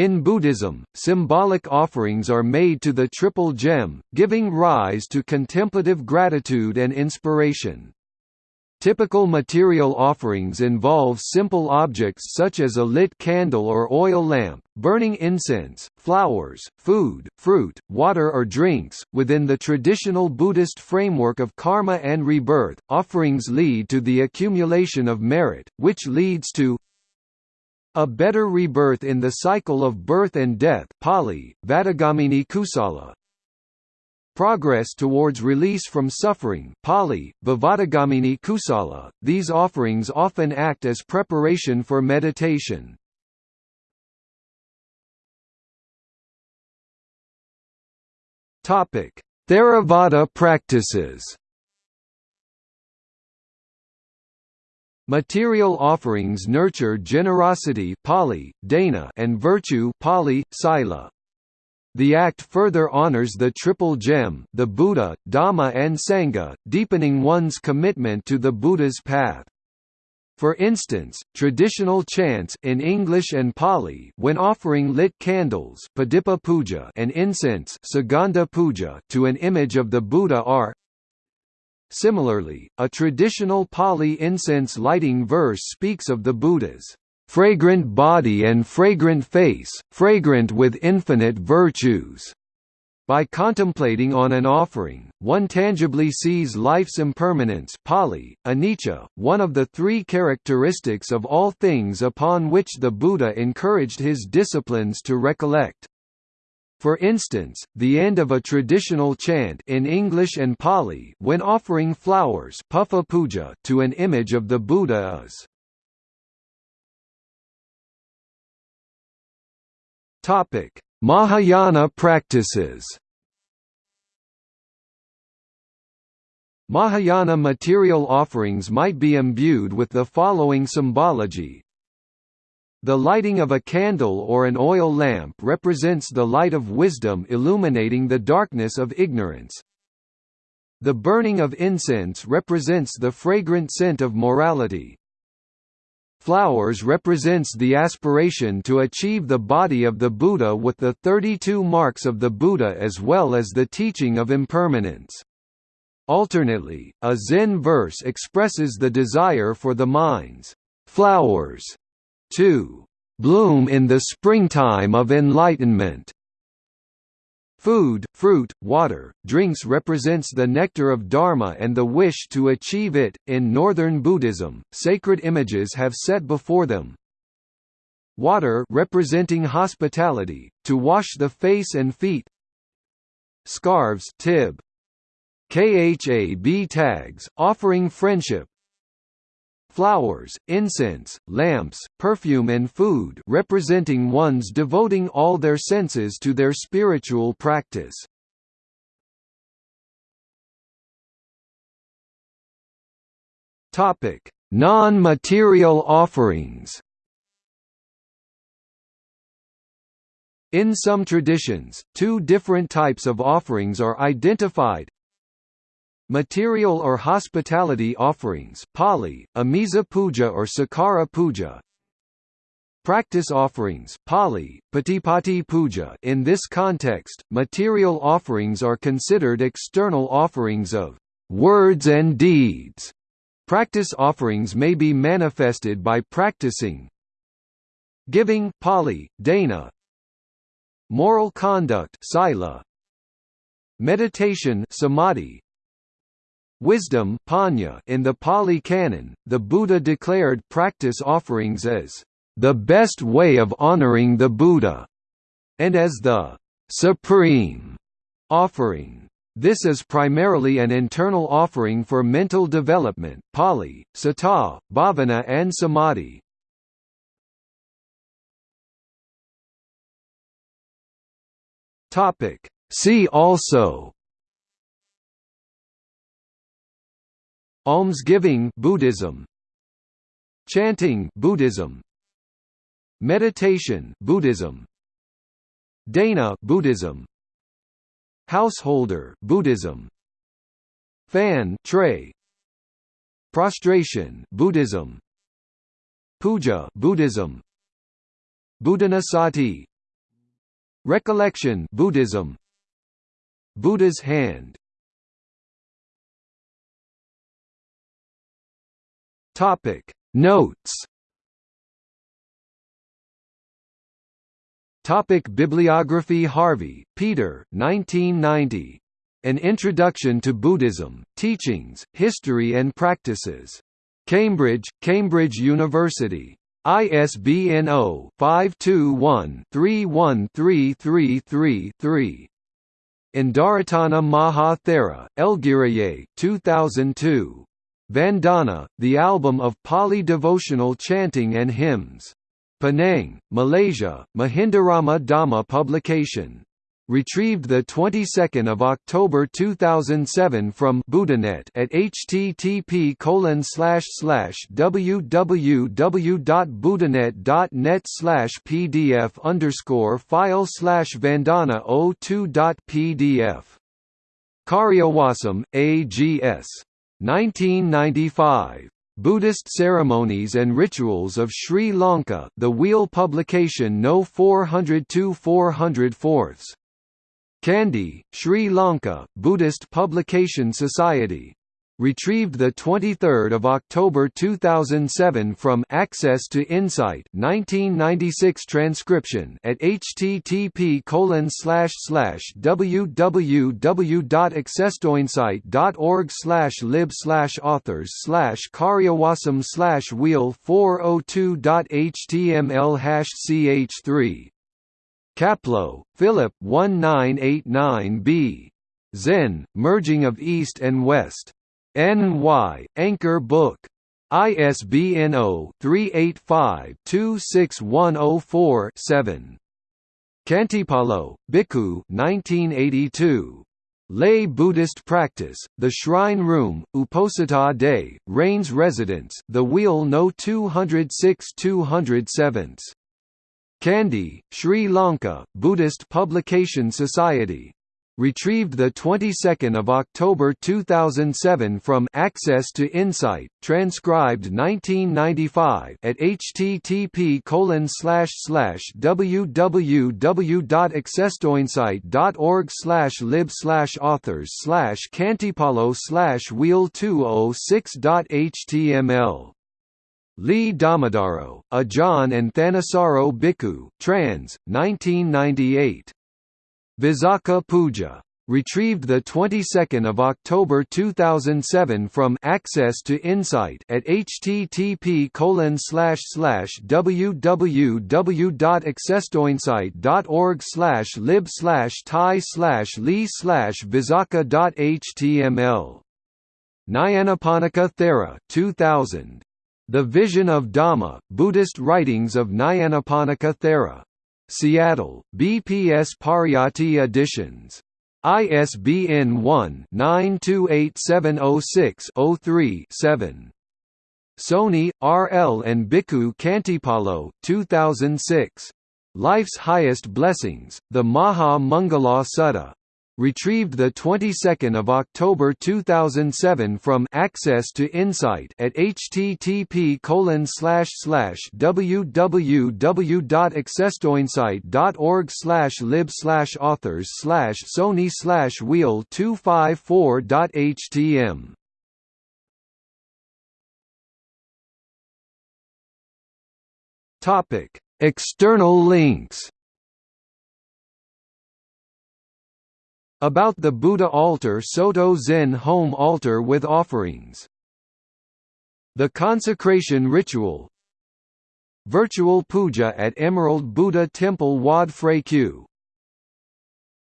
In Buddhism, symbolic offerings are made to the Triple Gem, giving rise to contemplative gratitude and inspiration. Typical material offerings involve simple objects such as a lit candle or oil lamp, burning incense, flowers, food, fruit, water or drinks. Within the traditional Buddhist framework of karma and rebirth, offerings lead to the accumulation of merit, which leads to a better rebirth in the cycle of birth and death Pali, Vadagamini Kusala, Progress towards release from suffering Pali, Vivadagamini Kusala. These offerings often act as preparation for meditation. Theravada practices. Material offerings nurture generosity Pali, Dana and virtue Pali, Sila. The act further honors the Triple Gem the Buddha, Dhamma and Sangha, deepening one's commitment to the Buddha's path. For instance, traditional chants in English and Pali when offering lit candles puja and incense puja to an image of the Buddha are Similarly, a traditional Pali incense lighting verse speaks of the Buddha's fragrant body and fragrant face, fragrant with infinite virtues. By contemplating on an offering, one tangibly sees life's impermanence Pali, anicca, one of the three characteristics of all things upon which the Buddha encouraged his disciplines to recollect. For instance, the end of a traditional chant in English and Pali when offering flowers puja to an image of the Buddha is Topic: Mahayana practices. Mahayana material offerings might be imbued with the following symbology. The lighting of a candle or an oil lamp represents the light of wisdom illuminating the darkness of ignorance. The burning of incense represents the fragrant scent of morality. Flowers represents the aspiration to achieve the body of the Buddha with the 32 marks of the Buddha as well as the teaching of impermanence. Alternately, a Zen verse expresses the desire for the mind's flowers to bloom in the springtime of enlightenment. Food, fruit, water, drinks represents the nectar of Dharma and the wish to achieve it. In Northern Buddhism, sacred images have set before them water representing hospitality, to wash the face and feet scarves tib, khab tags, offering friendship flowers, incense, lamps, perfume and food representing ones devoting all their senses to their spiritual practice. Non-material offerings In some traditions, two different types of offerings are identified Material or hospitality offerings Pali, Amisa Puja or Sakara Puja Practice offerings Pali, Patipatti Puja In this context, material offerings are considered external offerings of words and deeds. Practice offerings may be manifested by practicing giving Pali, Dana moral conduct Sila meditation Samadhi Wisdom in the Pali Canon, the Buddha declared practice offerings as the best way of honoring the Buddha, and as the supreme offering. This is primarily an internal offering for mental development Pali, Sata, Bhavana and Samadhi. See also Almsgiving Buddhism Chanting Buddhism Meditation Buddhism Dana Buddhism Householder Buddhism Fan tray Prostration Buddhism Puja Buddhism Buddhanussati Recollection Buddhism Buddha's hand Topic Notes Topic Bibliography Harvey, Peter 1990. An Introduction to Buddhism, Teachings, History and Practices. Cambridge, Cambridge University. ISBN 0-521-31333-3. Indaratana Maha Thera, Elgiraye 2002. Vandana, the album of Pali devotional chanting and hymns. Penang, Malaysia, Mahindarama Dhamma publication. Retrieved the 22nd of October 2007 from Buddhanet at http colon slash pdf underscore file slash vandana 02.pdf. Kariyawasam, A.G.S. 1995. Buddhist Ceremonies and Rituals of Sri Lanka The Wheel Publication No 402 404 Kandy, Sri Lanka, Buddhist Publication Society. Retrieved 23 October 2007 from Access to Insight 1996 transcription at http colon slash slash www.accesstoinsight.org slash lib slash authors slash kariyawasam wheel 402.html ch3 Kapleau, Philip 1989b. Zen, Merging of East and West. N.Y., Anchor Book. ISBN 0-385-26104-7. Khantipalo, Bhikkhu 1982. Lay Buddhist Practice, The Shrine Room, Uposatha Day, Rains Residence, The Wheel No 206 207. Kandy, Sri Lanka, Buddhist Publication Society. Retrieved the 22nd of October 2007 from Access to Insight, transcribed 1995 at http colon slash slash www.accesstoinsight.org slash lib slash authors slash khantipalo slash wheel 206.html Lee Dhammadharo, Ajahn and Thanissaro Bhikkhu, trans. 1998. Visakha Puja. Retrieved the 22nd of October 2007 from Access to Insight at http colon slash slash www.accesstoinsight.org slash lib slash thai slash lee slash visakha.html. Nyanaponika Thera 2000. The Vision of Dhamma, Buddhist Writings of Nyanaponika Thera. Seattle, BPS Pariyatti Editions. ISBN 1-928706-03-7. Soni, R. L. and Bhikkhu Khantipalo 2006. Life's Highest Blessings, The Maha Mangala Sutta retrieved the 22nd of October 2007 from Access to Insight at http colon www.accesstoinsight.org slash lib slash authors slash Soni slash wheel 254.htm Topic External links About the Buddha altar Soto Zen home altar with offerings. The consecration ritual. Virtual puja at Emerald Buddha Temple Wat Phra Kaew